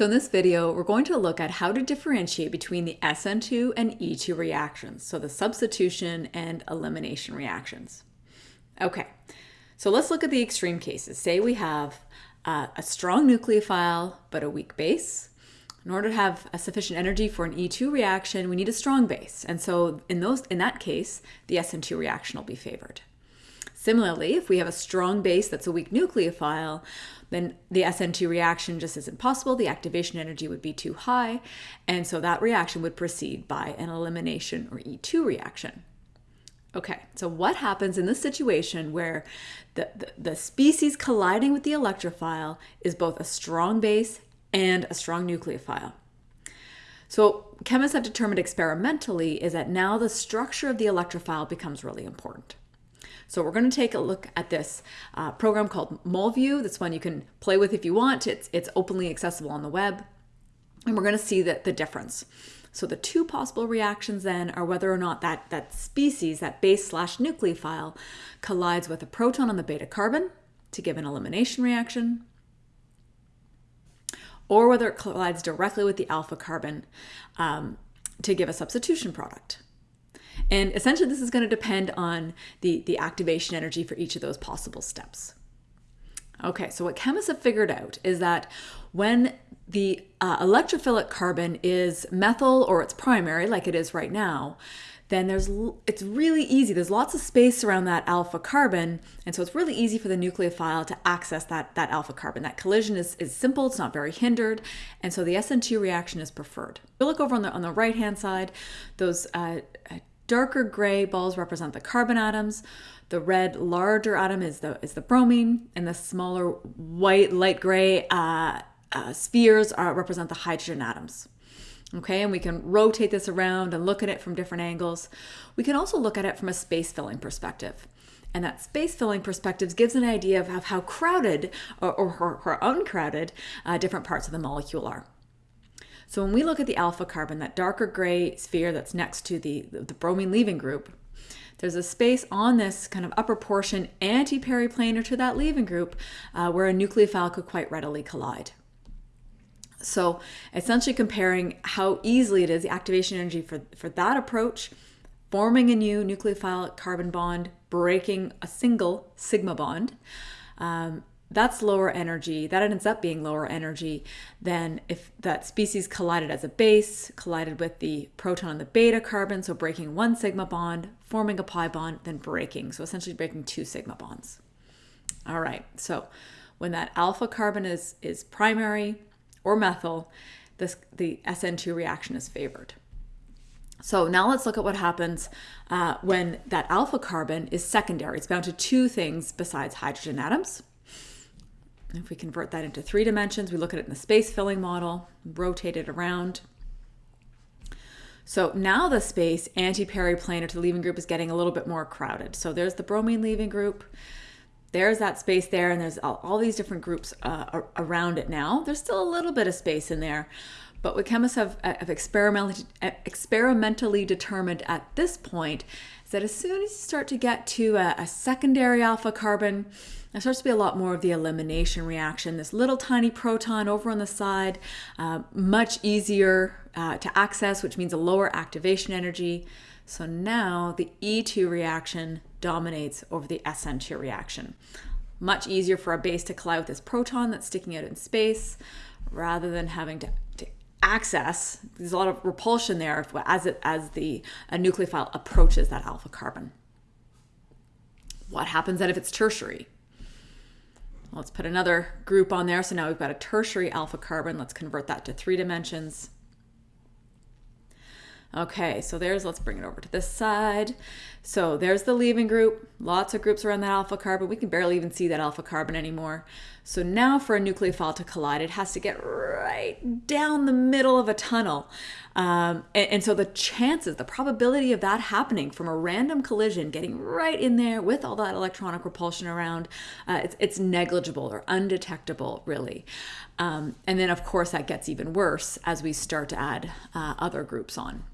So in this video, we're going to look at how to differentiate between the SN2 and E2 reactions, so the substitution and elimination reactions. Okay, so let's look at the extreme cases. Say we have uh, a strong nucleophile, but a weak base. In order to have a sufficient energy for an E2 reaction, we need a strong base. And so in, those, in that case, the SN2 reaction will be favored. Similarly, if we have a strong base that's a weak nucleophile, then the SN2 reaction just isn't possible. The activation energy would be too high. And so that reaction would proceed by an elimination or E2 reaction. Okay, so what happens in this situation where the, the, the, species colliding with the electrophile is both a strong base and a strong nucleophile? So chemists have determined experimentally is that now the structure of the electrophile becomes really important. So we're going to take a look at this uh, program called MolView. This one you can play with if you want. It's, it's openly accessible on the web. And we're going to see that the difference. So the two possible reactions then are whether or not that, that species, that base slash nucleophile, collides with a proton on the beta carbon to give an elimination reaction, or whether it collides directly with the alpha carbon um, to give a substitution product. And essentially this is going to depend on the, the activation energy for each of those possible steps. Okay, so what chemists have figured out is that when the uh, electrophilic carbon is methyl or it's primary, like it is right now, then there's it's really easy. There's lots of space around that alpha carbon, and so it's really easy for the nucleophile to access that, that alpha carbon. That collision is, is simple, it's not very hindered, and so the SN2 reaction is preferred. If you look over on the, on the right-hand side, those uh, Darker gray balls represent the carbon atoms. The red larger atom is the is the bromine, and the smaller white light gray uh, uh, spheres are, represent the hydrogen atoms. Okay, and we can rotate this around and look at it from different angles. We can also look at it from a space filling perspective. And that space filling perspective gives an idea of how crowded or, or, or uncrowded uh, different parts of the molecule are. So when we look at the alpha carbon, that darker gray sphere that's next to the, the bromine leaving group, there's a space on this kind of upper portion anti-periplanar to that leaving group uh, where a nucleophile could quite readily collide. So essentially comparing how easily it is, the activation energy for, for that approach, forming a new nucleophile carbon bond, breaking a single sigma bond, um, that's lower energy. That ends up being lower energy than if that species collided as a base, collided with the proton and the beta carbon, so breaking one sigma bond, forming a pi bond, then breaking. So essentially breaking two sigma bonds. All right, so when that alpha carbon is, is primary or methyl, this, the SN2 reaction is favored. So now let's look at what happens uh, when that alpha carbon is secondary. It's bound to two things besides hydrogen atoms. If we convert that into three dimensions, we look at it in the space filling model, rotate it around. So now the space anti-periplanar to the leaving group is getting a little bit more crowded. So there's the bromine leaving group. There's that space there, and there's all, all these different groups uh, around it now. There's still a little bit of space in there. But what chemists have, uh, have experimentally, experimentally determined at this point is that as soon as you start to get to a, a secondary alpha carbon, there starts to be a lot more of the elimination reaction. This little tiny proton over on the side, uh, much easier uh, to access, which means a lower activation energy. So now the E2 reaction dominates over the SN2 reaction. Much easier for a base to collide with this proton that's sticking out in space rather than having to, to access. There's a lot of repulsion there as, it, as the nucleophile approaches that alpha carbon. What happens then if it's tertiary? Let's put another group on there. So now we've got a tertiary alpha carbon. Let's convert that to three dimensions. Okay, so there's, let's bring it over to this side. So there's the leaving group, lots of groups around that alpha carbon. We can barely even see that alpha carbon anymore. So now for a nucleophile to collide, it has to get right down the middle of a tunnel. Um, and, and, so the chances, the probability of that happening from a random collision, getting right in there with all that electronic repulsion around, uh, it's, it's, negligible or undetectable, really. Um, and then, of course, that gets even worse as we start to add uh, other groups on.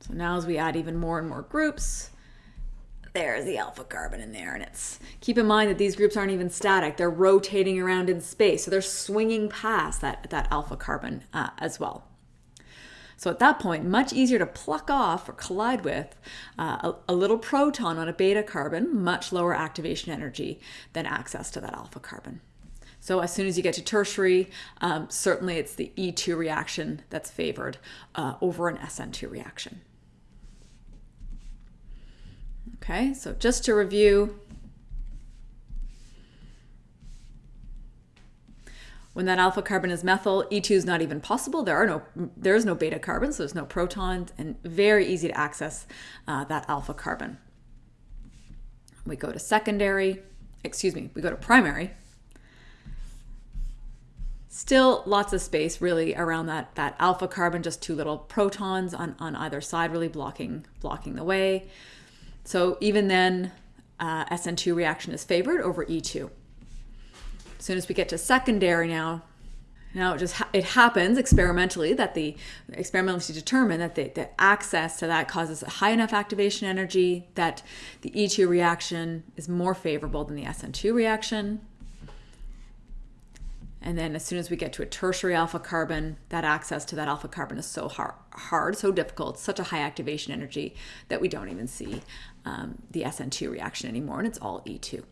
So now as we add even more and more groups, there's the alpha carbon in there. And it's keep in mind that these groups aren't even static. They're rotating around in space. So they're swinging past that that alpha carbon uh, as well. So at that point much easier to pluck off or collide with uh, a, a, little proton on a beta carbon much lower activation energy than access to that alpha carbon. So as soon as you get to tertiary um, certainly it's the e2 reaction that's favored uh, over an sn2 reaction Okay, so just to review, when that alpha carbon is methyl, E2 is not even possible. There are no, there is no beta carbon, so there's no protons, and very easy to access uh, that alpha carbon. We go to secondary, excuse me, we go to primary. Still lots of space really around that, that alpha carbon, just two little protons on, on either side really blocking, blocking the way. So even then, uh, SN2 reaction is favored over E2. As soon as we get to secondary now, now it just ha it happens experimentally that the experimentally determine that the, the access to that causes a high enough activation energy that the E2 reaction is more favorable than the SN2 reaction. And then as soon as we get to a tertiary alpha carbon, that access to that alpha carbon is so hard, hard so difficult, such a high activation energy that we don't even see um, the SN2 reaction anymore, and it's all E2.